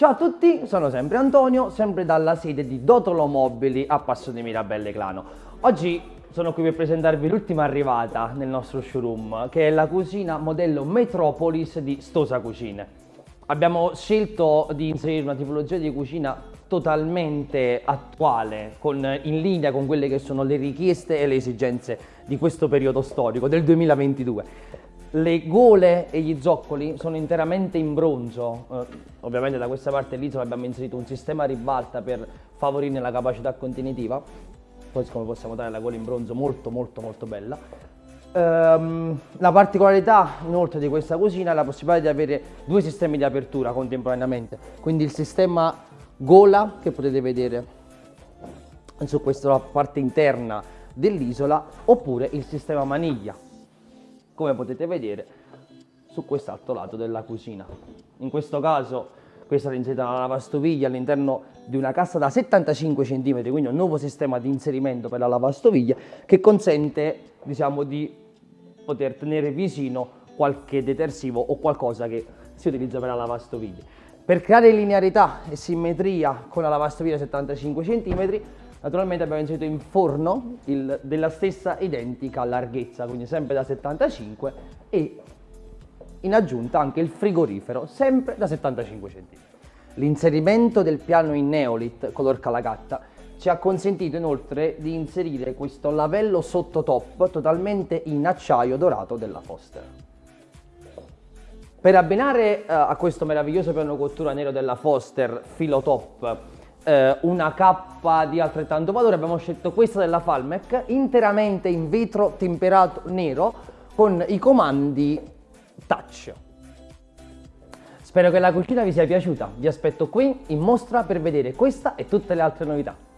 Ciao a tutti, sono sempre Antonio, sempre dalla sede di Dotolo Mobili a Passo di Mirabelle Clano. Oggi sono qui per presentarvi l'ultima arrivata nel nostro showroom, che è la cucina modello Metropolis di Stosa Cucine. Abbiamo scelto di inserire una tipologia di cucina totalmente attuale, con, in linea con quelle che sono le richieste e le esigenze di questo periodo storico, del 2022. Le gole e gli zoccoli sono interamente in bronzo, eh, ovviamente da questa parte dell'isola abbiamo inserito un sistema a ribalta per favorirne la capacità contenitiva, poi come possiamo dare la gola in bronzo molto molto molto bella. Um, la particolarità inoltre di questa cucina è la possibilità di avere due sistemi di apertura contemporaneamente, quindi il sistema gola che potete vedere su questa parte interna dell'isola oppure il sistema maniglia come potete vedere su quest'altro lato della cucina. In questo caso questa è inserita una lavastoviglie all'interno di una cassa da 75 cm, quindi un nuovo sistema di inserimento per la lavastoviglie che consente diciamo, di poter tenere vicino qualche detersivo o qualcosa che si utilizza per la lavastoviglie. Per creare linearità e simmetria con la lavastoviglie da 75 cm Naturalmente abbiamo inserito in forno il, della stessa identica larghezza, quindi sempre da 75 e in aggiunta anche il frigorifero, sempre da 75 cm. L'inserimento del piano in Neolit color calagatta ci ha consentito inoltre di inserire questo lavello sottotop totalmente in acciaio dorato della Foster. Per abbinare uh, a questo meraviglioso piano cottura nero della Foster filo top eh, una cappa di altrettanto valore, abbiamo scelto questa della Falmec, interamente in vetro temperato nero con i comandi touch. Spero che la cucina vi sia piaciuta, vi aspetto qui in mostra per vedere questa e tutte le altre novità.